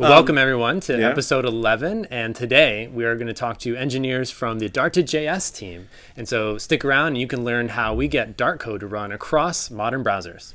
Well, um, welcome everyone to yeah. episode 11. And today we are going to talk to engineers from the Dart to JS team. And so stick around and you can learn how we get Dart code to run across modern browsers.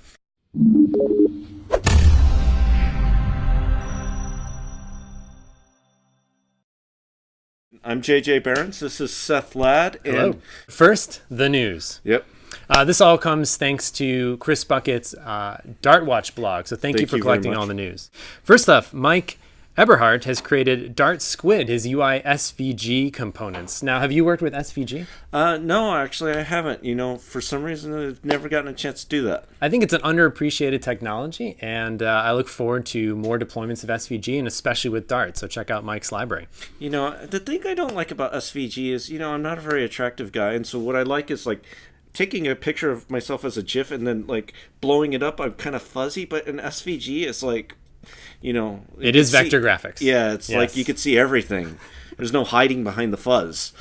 I'm JJ Behrens. This is Seth Ladd. And Hello. First, the news. Yep. Uh, this all comes thanks to Chris Buckett's uh, Dart Watch blog. So thank, you for you collecting all the news. First off, Mike Eberhardt has created Dart Squid, his UI SVG components. Now, have you worked with SVG? Uh, no, actually, I haven't. You know, for some reason, I've never gotten a chance to do that. I think it's an underappreciated technology, and uh, I look forward to more deployments of SVG, and especially with Dart. So check out Mike's library. You know, the thing I don't like about SVG is, you know, I'm not a very attractive guy, and so what I like is like taking a picture of myself as a GIF and then like blowing it up. I'm kind of fuzzy, but in SVG, it's like, you know, you It can is vector see- graphics. Yeah, it's like you could see everything. There's no hiding behind the fuzz.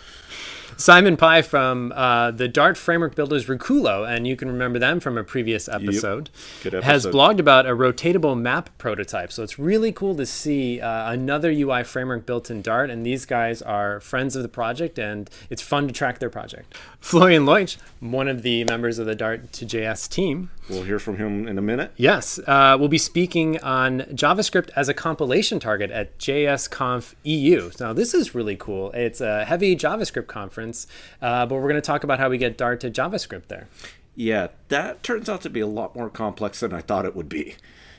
Simon Pai from uh, the Dart framework builders Rikulo, and you can remember them from a previous episode, Good has blogged about a rotatable map prototype. So it's really cool to see uh, another UI framework built in Dart, and these guys are friends of the project, and it's fun to track their project. Florian Loitsch, one of the members of the Dart to JS team, We'll hear from him in a minute. Yes, uh, we'll be speaking on JavaScript as a compilation target at JSConf EU. Now, this is really cool. It's a heavy JavaScript conference, uh, but we're going to talk about how we get Dart to JavaScript there. Yeah, that turns out to be a lot more complex than I thought it would be.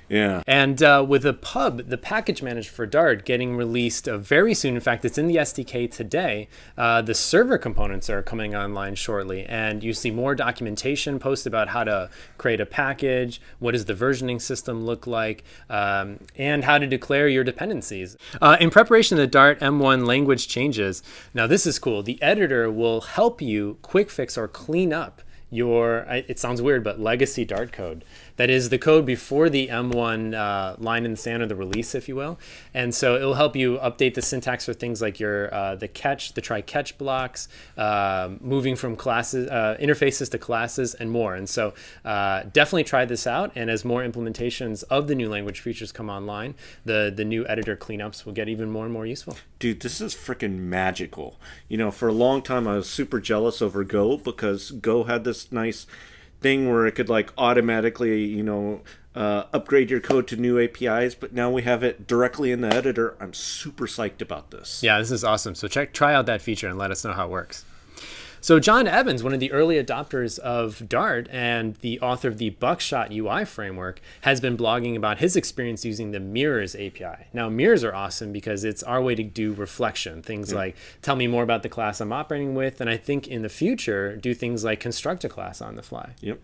Yeah. And uh, with a pub, the package manager for Dart, getting released uh, very soon. In fact, it's in the SDK today. Uh, the server components are coming online shortly, and you see more documentation posted about how to create a package, what does the versioning system look like, um, and how to declare your dependencies. Uh, in preparation of the Dart M1 language changes, now this is cool. The editor will help you quick fix or clean up your it sounds weird but legacy dart code that is the code before the m1 uh, line in the sand or the release if you will. And so it'll help you update the syntax for things like your uh, the catch the try catch blocks um moving from classes uh, interfaces to classes and more. And so uh, definitely try this out. And as more implementations of the new language features come online the the new editor cleanups will get even more and more useful. Dude, this is freaking magical. You know, for a long time I was super jealous over Go because Go had this nice thing where it could like automatically, you know, uh, upgrade your code to new APIs, but now we have it directly in the editor. I'm super psyched about this. Yeah, this is awesome. So check try out that feature and let us know how it works. So John Evans, one of the early adopters of Dart and the author of the Buckshot UI framework, has been blogging about his experience using the Mirrors API. Now, mirrors are awesome because it's our way to do reflection. Things like tell me more about the class I'm operating with, and I think in the future do things like construct a class on the fly. Yep.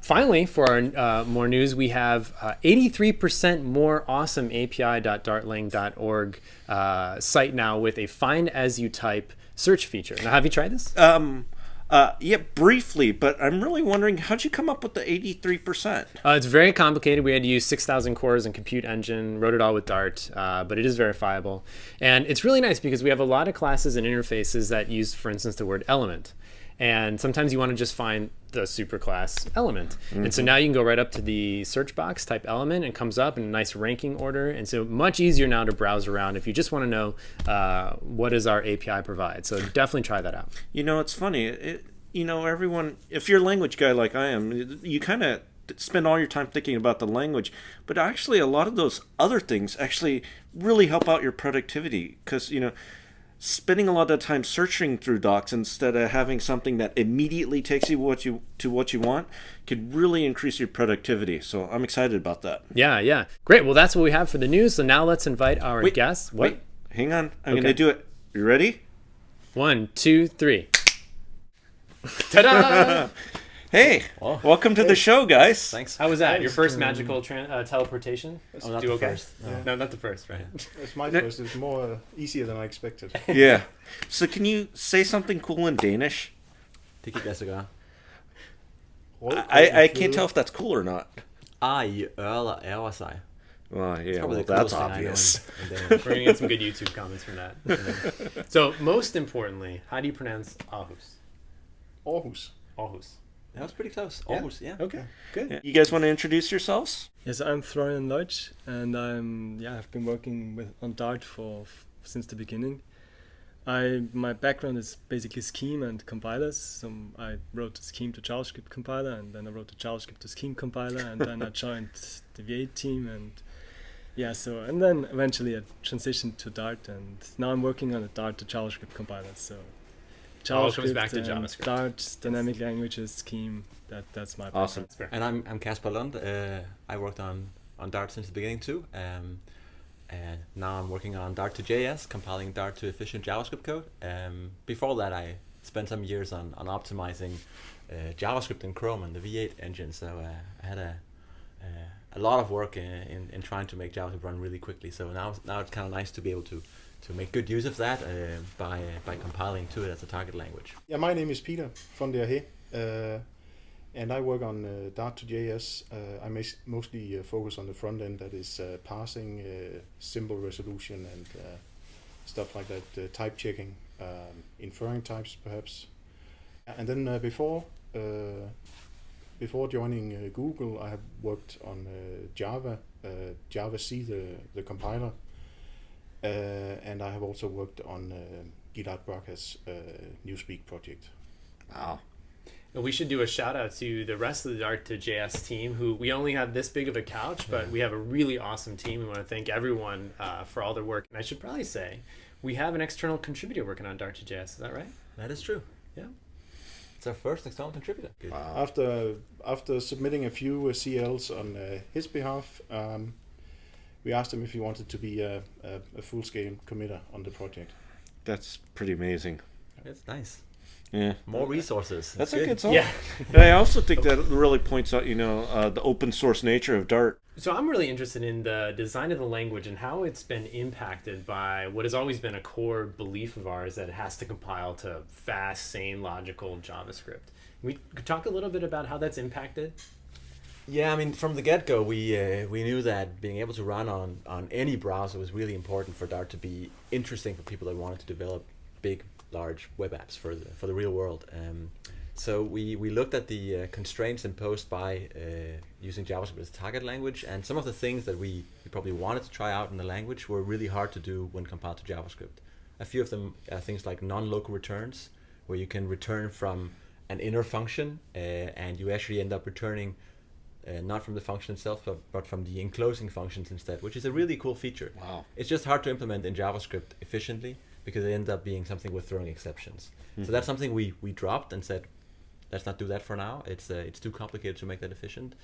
Finally, for our uh, more news, we have uh, 83% more awesome API.dartlang.org uh, site now with a find as you type search feature. Now, have you tried this? Um uh yeah, briefly, but I'm really wondering how'd you come up with the 83%? Uh, it's very complicated. We had to use 6,000 cores and compute engine, wrote it all with Dart, uh, but it is verifiable. And it's really nice because we have a lot of classes and interfaces that use, for instance, the word element. And sometimes you want to just find the superclass element. And so now you can go right up to the search box, type element, and it comes up in a nice ranking order. And so much easier now to browse around if you just want to know uh, what does our API provide. So definitely try that out. You know, it's funny. It, you know, everyone, if you're a language guy like I am, you kind of spend all your time thinking about the language, but actually, a lot of those other things actually really help out your productivity because, you know, spending a lot of time searching through docs instead of having something that immediately takes you what you to what you want could really increase your productivity. So I'm excited about that. Yeah, yeah. Great. Well, that's what we have for the news. So now let's invite our Wait, guests. What? Wait, hang on. I'm Okay. going to do it. You ready? One, two, three. Ta-da! Hey, welcome to the show, guys. Thanks. How was that? Your first magical tran uh, teleportation? Oh, not Do the okay? first. No. No, not the first, right? It's my first. It's more uh, easier than I expected. Yeah. So can you say something cool in Danish? Det gik lade. I, I can't tell if that's cool or not. Ar i ører ærger sig. Well, yeah, Probably well, the that's coolest thing I know obvious. in- in Danish. We're gonna get some good YouTube comments from that. so, most importantly, how do you pronounce Aarhus? Aarhus. Aarhus. That was pretty close. Yeah. Almost, yeah. Okay, good. Yeah. You guys want to introduce yourselves? Yes, I'm Florian Loitsch, and I'm yeah I've been working with on Dart for since the beginning. I my background is basically Scheme and compilers. So I wrote the Scheme to JavaScript compiler, and then I wrote the JavaScript to Scheme compiler, and then I joined the V8 team, and yeah, so and then eventually I transitioned to Dart, and now I'm working on a Dart to JavaScript compiler. So All comes back to JavaScript. Dart, dynamic languages, Scheme. That that's my Awesome. That's fair. And I'm I'm Kasper Lund. Uh, I worked on on Dart since the beginning too. Um, and now I'm working on Dart to JS, compiling Dart to efficient JavaScript code. Um, before that, I spent some years on on optimizing uh, JavaScript in Chrome and the V8 engine. So uh, I had a uh, a lot of work in, in, in trying to make JavaScript run really quickly. So now now it's kind of nice to be able to to make good use of that uh, by by compiling to it as a target language. Yeah, my name is Peter von der Ahé, uh, and I work on uh, Dart to JS. Uh, I mostly uh, focus on the front end, that is uh, parsing, uh, symbol resolution, and uh, stuff like that, uh, type checking, um, inferring types perhaps. And then uh, before uh, before joining uh, Google, I have worked on uh, Java, uh, javac, the the compiler, uh, and I have also worked on uh, Gilad Bracha's uh, Newspeak project. Wow. And we should do a shout out to the rest of the Dart to JS team, who we only have this big of a couch, but we have a really awesome team. We want to thank everyone uh, for all their work. And I should probably say, we have an external contributor working on Dart to JS. Is that right? That is true. Yeah. It's our first external contributor. Good. After after submitting a few uh, CLs on uh, his behalf, um, we asked him if he wanted to be a, a, a full scale committer on the project. That's pretty amazing. That's nice. Yeah. More resources. That's It's a good song. Yeah. And I also think that really points out, you know, uh, the open source nature of Dart. So I'm really interested in the design of the language and how it's been impacted by what has always been a core belief of ours that it has to compile to fast, sane, logical JavaScript. We could talk a little bit about how that's impacted. Yeah, I mean, from the get go, we uh, we knew that being able to run on on any browser was really important for Dart to be interesting for people that wanted to develop big, large web apps for the for the real world. Um, so we, we looked at the uh, constraints imposed by uh, using JavaScript as a target language, and some of the things that we, we probably wanted to try out in the language were really hard to do when compiled to JavaScript. A few of them are things like non-local returns, where you can return from an inner function, uh, and you actually end up returning uh, not from the function itself, but, but from the enclosing functions instead, which is a really cool feature. Wow. It's just hard to implement in JavaScript efficiently because it ends up being something with throwing exceptions. So that's something we, we dropped and said, let's not do that for now. It's uh, it's too complicated to make that efficient.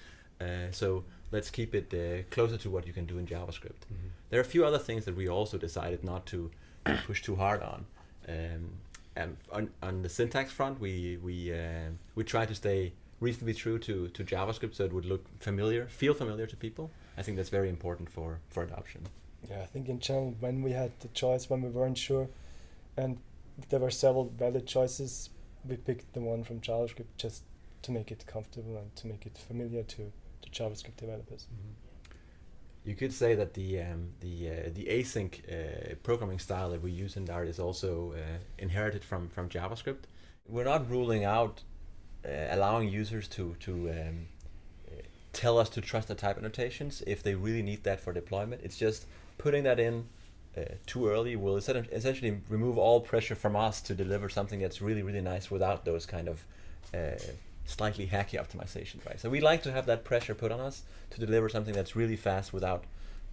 Uh, so let's keep it uh, closer to what you can do in JavaScript. There are a few other things that we also decided not to push too hard on. Um, and on, on the syntax front, we we uh, we try to stay reasonably true to, to JavaScript so it would look familiar, feel familiar to people. I think that's very important for, for adoption. Yeah, I think in general, when we had the choice, when we weren't sure, and there were several valid choices, we picked the one from JavaScript just to make it comfortable and to make it familiar to, to JavaScript developers. You could say that the um, the uh, the async uh, programming style that we use in Dart is also uh, inherited from from JavaScript. We're not ruling out allowing users to to um, uh, tell us to trust the type annotations if they really need that for deployment. It's just putting that in uh, too early will essentially remove all pressure from us to deliver something that's really really nice without those kind of uh, slightly hacky optimizations, right? So we like to have that pressure put on us to deliver something that's really fast without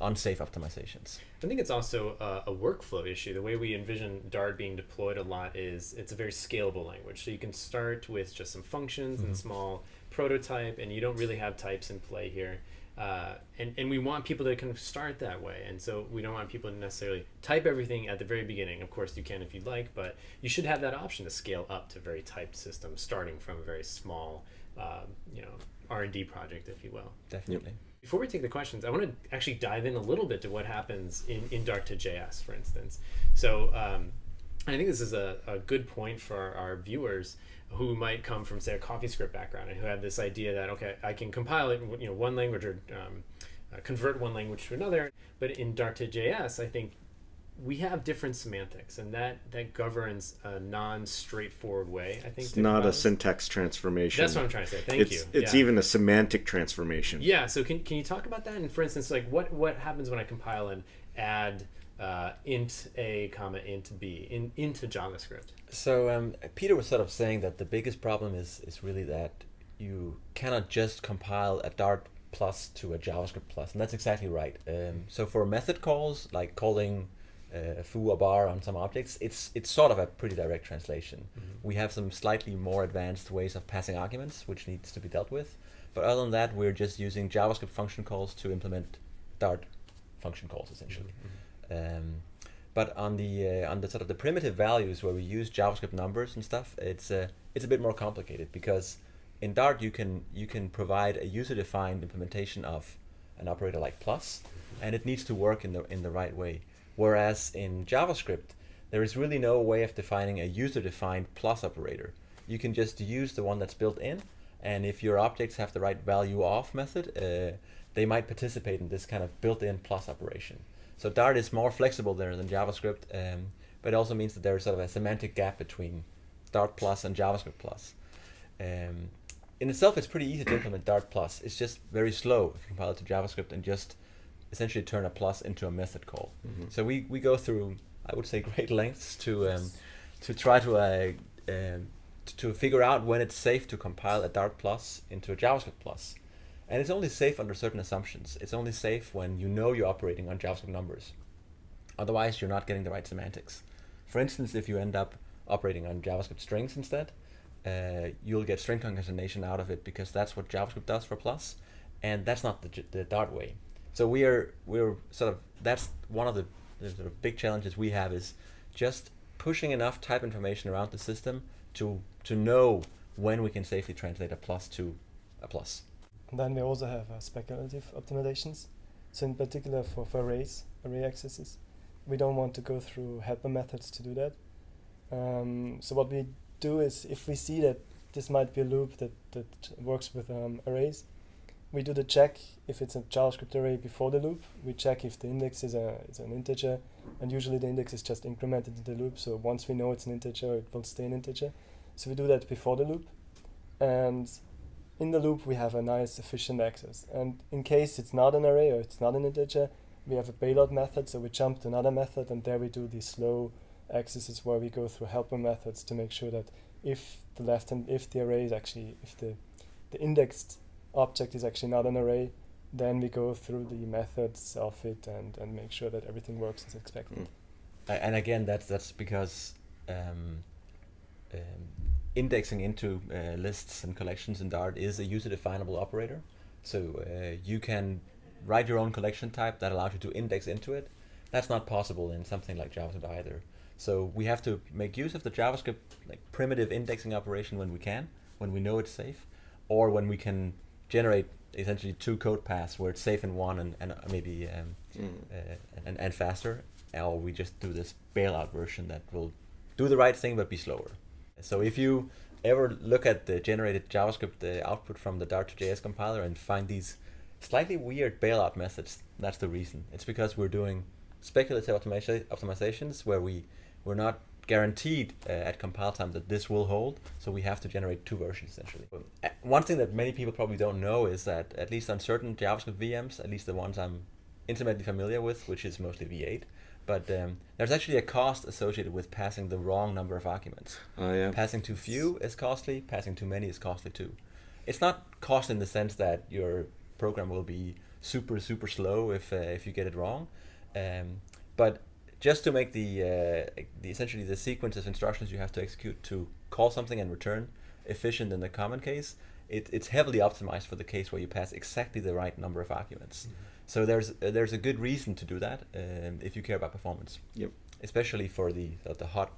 unsafe optimizations. I think it's also a, a workflow issue. The way we envision Dart being deployed a lot is it's a very scalable language. So you can start with just some functions and small prototype, and you don't really have types in play here. Uh, and, and we want people to kind of start that way. And so we don't want people to necessarily type everything at the very beginning. Of course, you can if you'd like, but you should have that option to scale up to very typed systems, starting from a very small, um, you know, R&D project, if you will. Definitely. Before we take the questions, I want to actually dive in a little bit to what happens in, in Dart to JS, for instance. So um, I think this is a, a good point for our, viewers who might come from, say, a CoffeeScript background and who have this idea that, okay, I can compile it you know, one language or um, uh, convert one language to another. But in Dart to JS, I think we have different semantics, and that that governs a non-straightforward way. I think It's not a this. syntax transformation. That's what I'm trying to say. Thank it's, you. It's Yeah. even a semantic transformation. Yeah. So can, can you talk about that? And for instance, like what what happens when I compile and add uh, int a comma int b in, into JavaScript? So um, Peter was sort of saying that the biggest problem is is really that you cannot just compile a Dart plus to a JavaScript plus, and that's exactly right. Um, so for method calls, like calling uh, foo or bar on some objects, it's it's sort of a pretty direct translation. We have some slightly more advanced ways of passing arguments, which needs to be dealt with. But other than that, we're just using JavaScript function calls to implement Dart function calls essentially. Um, but on the uh, on the sort of the primitive values where we use JavaScript numbers and stuff, it's uh, it's a bit more complicated because in Dart you can you can provide a user-defined implementation of an operator like plus, and it needs to work in the in the right way. Whereas in JavaScript, there is really no way of defining a user-defined plus operator. You can just use the one that's built in, and if your objects have the right value of method, uh, they might participate in this kind of built-in plus operation. So Dart is more flexible there than JavaScript, um, but it also means that there's sort of a semantic gap between Dart plus and JavaScript plus. Um, in itself, it's pretty easy to implement Dart plus. It's just very slow if you compile it to JavaScript and just essentially turn a plus into a method call. So we, we go through, I would say, great lengths to um, to try to uh, um, to figure out when it's safe to compile a Dart plus into a JavaScript plus. And it's only safe under certain assumptions. It's only safe when you know you're operating on JavaScript numbers. Otherwise, you're not getting the right semantics. For instance, if you end up operating on JavaScript strings instead, uh, you'll get string concatenation out of it because that's what JavaScript does for plus, and that's not the, the Dart way. So we are we're sort of that's one of the, the sort of big challenges we have is just pushing enough type information around the system to to know when we can safely translate a plus to a plus. And then we also have uh, speculative optimizations. So in particular for, for arrays, array accesses, we don't want to go through helper methods to do that. Um, so what we do is if we see that this might be a loop that, that works with um, arrays, we do the check if it's a JavaScript array before the loop. We check if the index is, a, is an integer, and usually the index is just incremented in the loop. So once we know it's an integer, it will stay an integer. So we do that before the loop. And in the loop we have a nice efficient access. And in case it's not an array or it's not an integer, we have a payload method, so we jump to another method and there we do these slow accesses where we go through helper methods to make sure that if the left and if the array is actually if the the indexed object is actually not an array, then we go through the methods of it and, and make sure that everything works as expected. Mm. And again that's that's because um, um, indexing into uh, lists and collections in Dart is a user definable operator. So uh, you can write your own collection type that allows you to index into it. That's not possible in something like JavaScript either. So we have to make use of the JavaScript like primitive indexing operation when we can, when we know it's safe, or when we can generate essentially two code paths where it's safe in one and, and maybe um, uh, and, and faster, or we just do this bailout version that will do the right thing but be slower. So if you ever look at the generated JavaScript uh, output from the Dart2JS compiler and find these slightly weird bailout methods, that's the reason. It's because we're doing speculative optimizations where we we're not guaranteed uh, at compile time that this will hold, so we have to generate two versions essentially. Uh, One thing that many people probably don't know is that at least on certain JavaScript VMs, at least the ones I'm intimately familiar with, which is mostly V8, but um, there's actually a cost associated with passing the wrong number of arguments. Oh yeah. Passing too few is costly. Passing too many is costly too. It's not cost in the sense that your program will be super super slow if uh, if you get it wrong, um, but just to make the uh, the essentially the sequence of instructions you have to execute to call something and return efficient in the common case, it, it's heavily optimized for the case where you pass exactly the right number of arguments. So there's uh, there's a good reason to do that um, if you care about performance. Yep. Especially for the the, the hot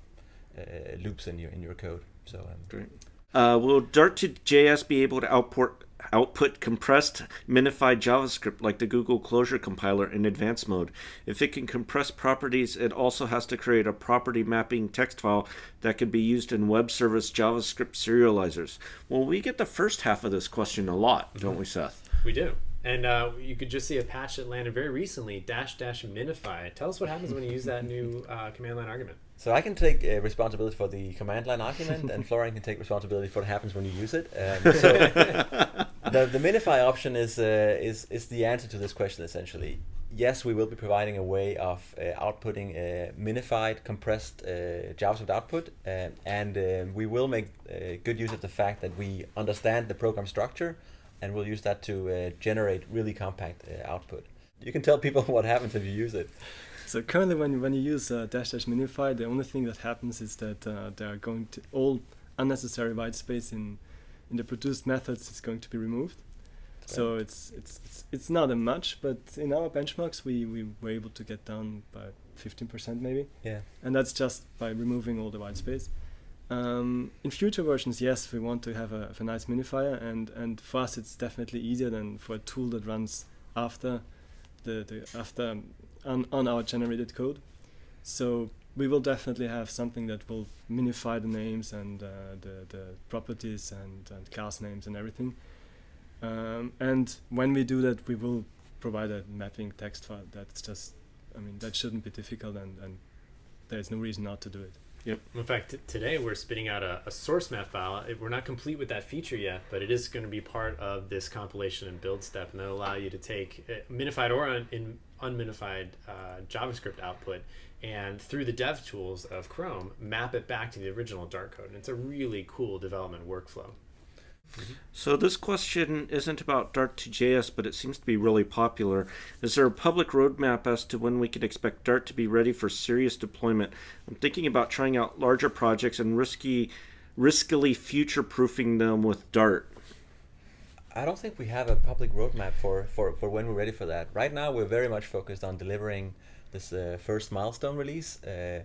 uh, loops in your in your code. So um, Great. Uh, will Dart to JS be able to output output compressed minified JavaScript like the Google Closure compiler in advanced mode? If it can compress properties, it also has to create a property mapping text file that can be used in web service JavaScript serializers. Well, we get the first half of this question a lot, don't we, Seth? We do. And uh, you could just see a patch that landed very recently, dash dash minify. Tell us what happens when you use that new uh, command line argument. So I can take uh, responsibility for the command line argument, and Florian can take responsibility for what happens when you use it. Um, so the the minify option is uh, is is the answer to this question essentially. Yes, we will be providing a way of uh, outputting a minified, compressed uh, JavaScript output, uh, and uh, we will make uh, good use of the fact that we understand the program structure, and we'll use that to uh, generate really compact uh, output. You can tell people what happens if you use it. So currently, when when you use uh, dash dash minify, the only thing that happens is that uh, there are going to all unnecessary white space in in the produced methods is going to be removed. So it's, it's it's it's not a much, but in our benchmarks we, we were able to get down by 15% maybe, Yeah. and that's just by removing all the white space. Um, in future versions, yes, we want to have a, have a nice minifier, and, and for us it's definitely easier than for a tool that runs after the, the after on, on our generated code. So we will definitely have something that will minify the names and uh, the, the properties and, and class names and everything. Um, and when we do that, we will provide a mapping text file. That's just, I mean, that shouldn't be difficult, and, and there's no reason not to do it. Yep. In fact, t- today we're spitting out a, a source map file. It- we're not complete with that feature yet, but it is going to be part of this compilation and build step, and that'll allow you to take uh, minified or un- in unminified uh, JavaScript output and through the dev tools of Chrome, map it back to the original Dart code. And it's a really cool development workflow. So this question isn't about Dart to JS, but it seems to be really popular. Is there a public roadmap as to when we can expect Dart to be ready for serious deployment? I'm thinking about trying out larger projects and risky, riskily future-proofing them with Dart. I don't think we have a public roadmap for, for, for when we're ready for that. Right now, we're very much focused on delivering this uh, first milestone release, uh,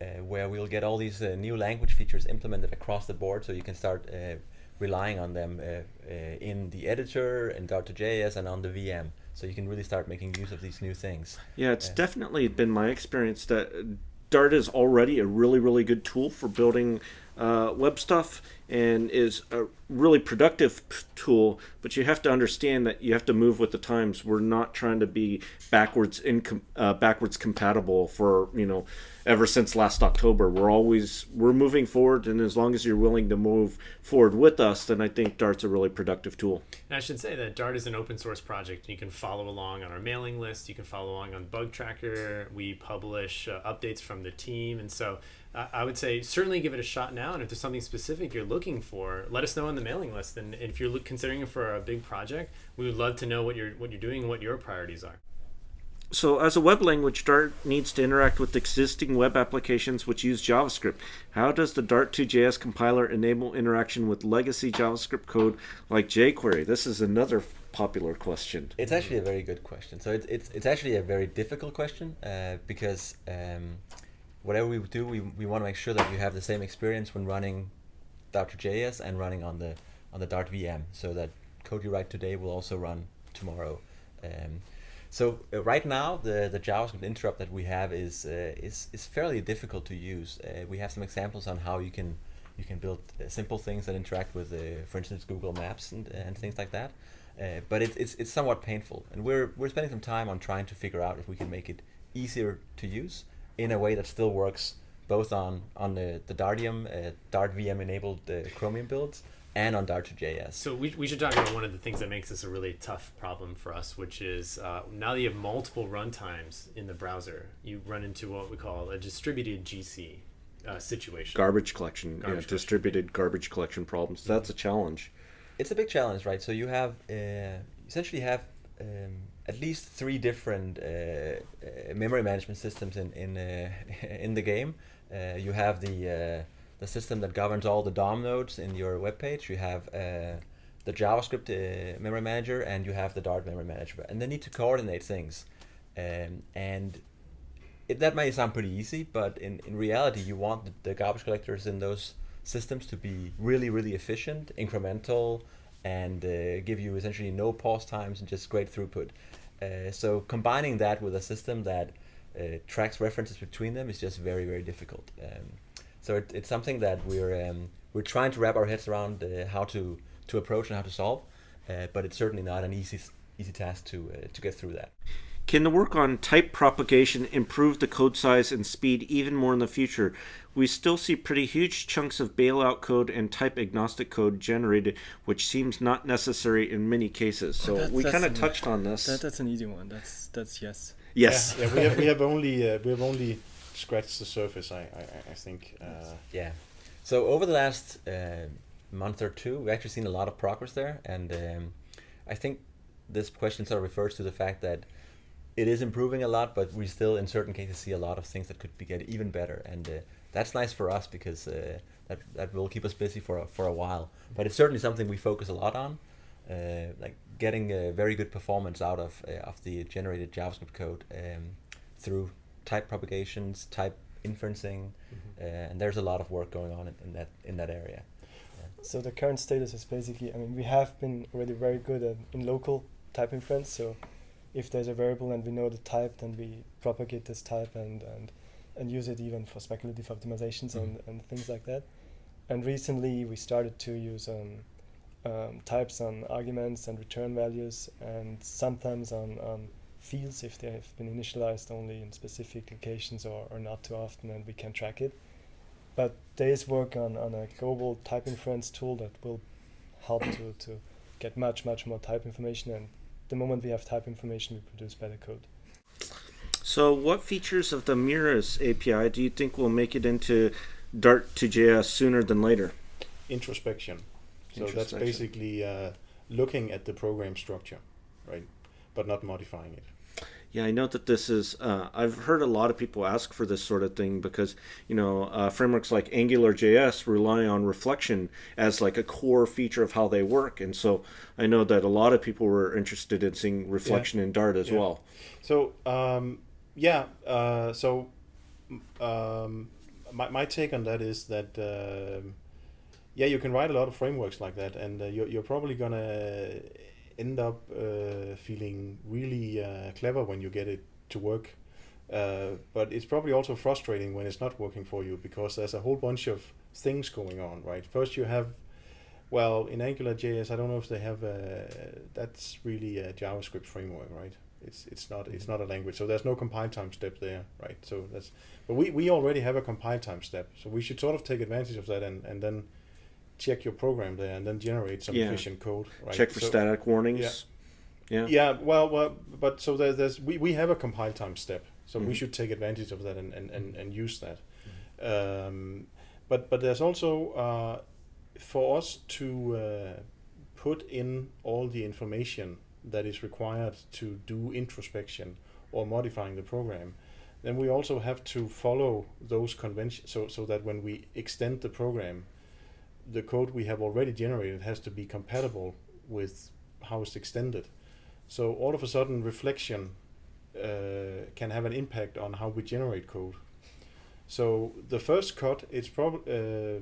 uh, where we'll get all these uh, new language features implemented across the board, so you can start uh, relying on them uh, uh, in the editor, in Dart2JS, and on the VM. So you can really start making use of these new things. Yeah, it's definitely been my experience that Dart is already a really, really good tool for building uh, web stuff and is a really productive tool. But you have to understand that you have to move with the times. We're not trying to be backwards incom- uh, backwards compatible for you know ever since last October. We're always we're moving forward, and as long as you're willing to move forward with us, then I think Dart's a really productive tool. And I should say that Dart is an open source project. You can follow along on our mailing list. You can follow along on Bug Tracker. We publish uh, updates from the team, and so I would say certainly give it a shot now. And if there's something specific you're looking for, let us know on the mailing list. And if you're look, considering it for a big project, we would love to know what you're what you're doing and what your priorities are. So, as a web language, Dart needs to interact with existing web applications which use JavaScript. How does the Dart2JS compiler enable interaction with legacy JavaScript code like jQuery? This is another popular question. It's actually a very good question. So it's it's, it's actually a very difficult question uh, because um, whatever we do, we, we want to make sure that you have the same experience when running Dart.js and running on the on the Dart VM, so that code you write today will also run tomorrow. Um, so uh, right now, the, the JavaScript interop that we have is uh, is is fairly difficult to use. Uh, we have some examples on how you can you can build uh, simple things that interact with, uh, for instance, Google Maps and, and things like that. Uh, but it, it's it's somewhat painful, and we're we're spending some time on trying to figure out if we can make it easier to use in a way that still works both on on the the Dartium uh, Dart VM enabled uh, Chromium builds and on Dart2JS. So we, we should talk about one of the things that makes this a really tough problem for us, which is uh, now that you have multiple runtimes in the browser, you run into what we call a distributed GC uh, situation. Garbage collection, Garbage yeah, collection. distributed garbage collection problems. That's a challenge. it's a big challenge, right? So you have uh, essentially have um, at least three different uh, uh, memory management systems in in uh, in the game. You have the the system that governs all the DOM nodes in your web page. You have the JavaScript memory manager, and you have the Dart memory manager, and they need to coordinate things. Um, and it, that may sound pretty easy, but in, in reality, you want the, the garbage collectors in those systems to be really, really efficient, incremental, and uh, give you essentially no pause times and just great throughput. Uh, so combining that with a system that uh, tracks references between them is just very, very difficult. Um, so it, it's something that we're um, we're trying to wrap our heads around uh, how to to approach and how to solve, uh, but it's certainly not an easy easy task to uh, to get through that. Can the work on type propagation improve the code size and speed even more in the future? We still see pretty huge chunks of bailout code and type agnostic code generated, which seems not necessary in many cases. So That- we kind of touched on this. That, that's an easy one. That's that's yes. yes. Yeah, yeah, we have we have only uh, we have only scratched the surface. I I, I think. Uh, Yeah. So over the last uh, month or two, we've actually seen a lot of progress there, and um, I think this question sort of refers to the fact that it is improving a lot, but we still, in certain cases, see a lot of things that could be get even better, and uh, that's nice for us because uh, that that will keep us busy for a, for a while. But it's certainly something we focus a lot on, uh, like getting a very good performance out of uh, of the generated JavaScript code um, through type propagations, type inferencing, uh, and there's a lot of work going on in, in that in that area. So the current status is basically, I mean, we have been already very good at in local type inference. So if there's a variable and we know the type, then we propagate this type and and, and use it even for speculative optimizations and, and things like that. And recently we started to use um, um, types on arguments and return values and sometimes on, on fields if they have been initialized only in specific locations or, or not too often and we can track it but there is work on, on a global type inference tool that will help to, to get much much more type information and the moment we have type information we produce better code So, what features of the Mirrors API do you think will make it into Dart to JS sooner than later? introspection. So that's basically uh, looking at the program structure, right, but not modifying it. Yeah, I know that this is. Uh, I've heard a lot of people ask for this sort of thing because you know uh, frameworks like AngularJS rely on reflection as like a core feature of how they work, and so I know that a lot of people were interested in seeing reflection in Dart as Yeah. well. So um, yeah, uh, so um, my, my take on that is that um yeah, you can write a lot of frameworks like that, and uh, you're, you're probably gonna end up uh, feeling really uh, clever when you get it to work. Uh, but it's probably also frustrating when it's not working for you because there's a whole bunch of things going on, right? First, you have well, in AngularJS, I don't know if they have a, that's really a JavaScript framework, right? It's it's not it's not a language, so there's no compile time step there, right? So that's but we, we already have a compile time step, so we should sort of take advantage of that and, and then check your program there and then generate some Yeah. efficient code, right? Check for So- static warnings. Yeah. yeah, yeah. well, well, but so there's, there's we, we have a compile time step, so we Mhm. should take advantage of that and, and, and, and use that. Um, but but there's also uh, for us to uh, put in all the information that is required to do introspection or modifying the program. Then we also have to follow those conventions, so so that when we extend the program, the code we have already generated has to be compatible with how it's extended. So all of a sudden, reflection uh, can have an impact on how we generate code. So the first cut, it's probably uh,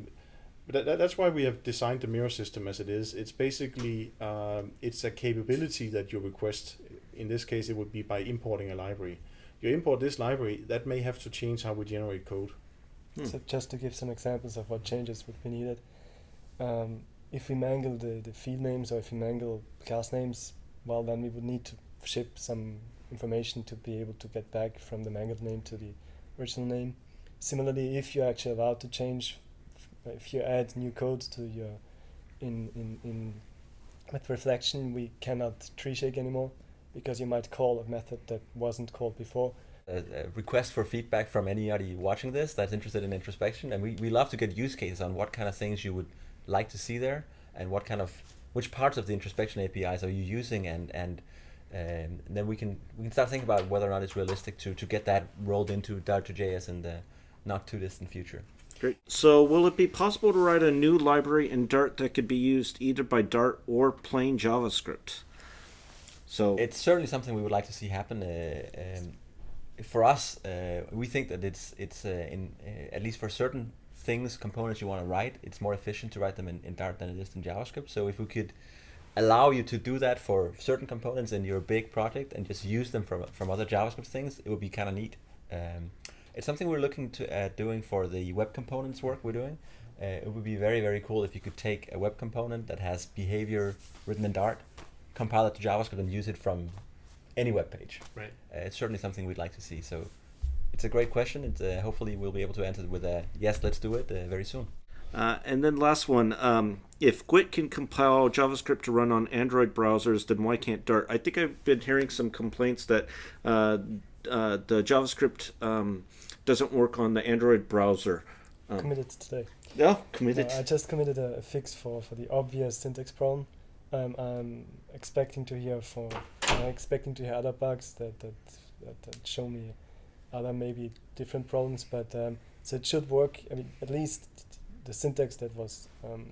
that, that- that's why we have designed the mirror system as it is. It's basically um, it's a capability that you request. In this case, it would be by importing a library. You import this library, that may have to change how we generate code. Hmm. So just to give some examples of what changes would be needed, um, if we mangle the, the field names or if we mangle class names, well then we would need to ship some information to be able to get back from the mangled name to the original name. Similarly, if you're actually allowed to change, if you add new code to your in in in with reflection, we cannot tree shake anymore because you might call a method that wasn't called before. a, request for feedback from anybody watching this that's interested in introspection and we, we love to get use cases on what kind of things you would like to see there and what kind of which parts of the introspection apis are you using and and um, then we can we can start thinking about whether or not it's realistic to to get that rolled into Dart2JS in the not too distant future Great. So, will it be possible to write a new library in Dart that could be used either by Dart or plain JavaScript? So, it's certainly something we would like to see happen. Uh, um, for us, uh, we think that it's it's uh, in uh, at least for certain things, components you want to write, it's more efficient to write them in, in Dart than it is in JavaScript. So if we could allow you to do that for certain components in your big project and just use them from from other JavaScript things, it would be kind of neat. Um, it's something we're looking to at doing for the web components work we're doing. Uh, it would be very very cool if you could take a web component that has behavior written in Dart compile it to JavaScript and use it from any web page. Right. Uh, it's certainly something we'd like to see. So it's a great question, and uh, hopefully we'll be able to answer it with a yes, let's do it uh, very soon. Uh, and then last one, um, if Gwt can compile JavaScript to run on Android browsers, then why can't Dart? I think I've been hearing some complaints that uh, uh, the JavaScript um, doesn't work on the Android browser. Um, Committed today. yeah, committed. I just committed a, a fix for, for the obvious syntax problem. Um, I'm expecting to hear for I'm expecting to hear other bugs that that, that, that show me other maybe different problems, but um, so it should work. I mean, at least the syntax that was um,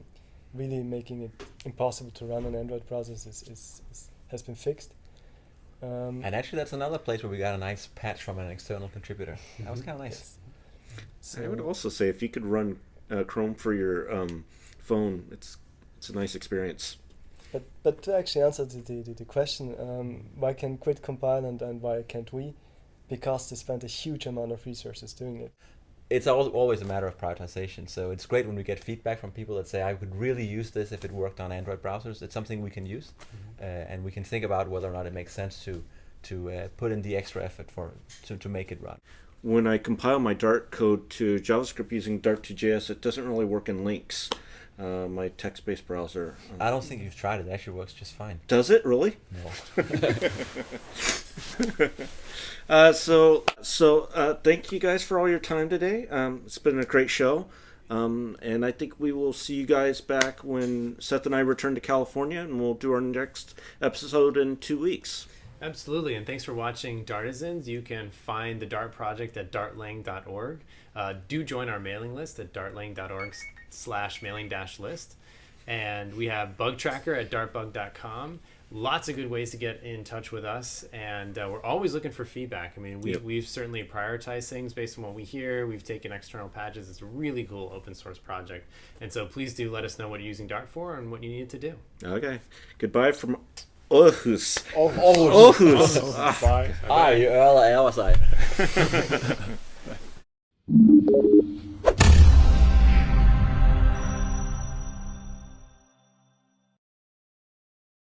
really making it impossible to run on Android browsers is, is, is has been fixed. Um, And actually, that's another place where we got a nice patch from an external contributor. That was kind of nice. yes. I would also say if you could run uh, Chrome for your um, phone, it's it's a nice experience. But but to actually answer the, the, the, the question, um, why can GWT compile and, and why can't we? Because they spent a huge amount of resources doing it. It's al- always a matter of prioritization. So it's great when we get feedback from people that say, I could really use this if it worked on Android browsers. It's something we can use, uh, and we can think about whether or not it makes sense to to uh, put in the extra effort for to, to make it run. When I compile my Dart code to JavaScript using Dart to JS, it doesn't really work in Lynx. Uh, my text-based browser. um, I don't think you've tried it. It actually works just fine. Does it really? No. Uh, so, so uh, thank you guys for all your time today. Um, it's been a great show, um, and I think we will see you guys back when Seth and I return to California, and we'll do our next episode in two weeks. Absolutely, and thanks for watching Dartisans. You can find the Dart project at dartlang.org. Uh, do join our mailing list at dartlang.org slash mailing dash list. And we have Bug Tracker at dartbug.com. Lots of good ways to get in touch with us, and uh, we're always looking for feedback. I mean, we, Yep. we've certainly prioritized things based on what we hear. We've taken external patches. It's a really cool open source project. And so please do let us know what you're using Dart for and what you need to do. Okay. Goodbye from Aarhus. Oh, oh, Aarhus. bye. Ah, you Earl, I was I.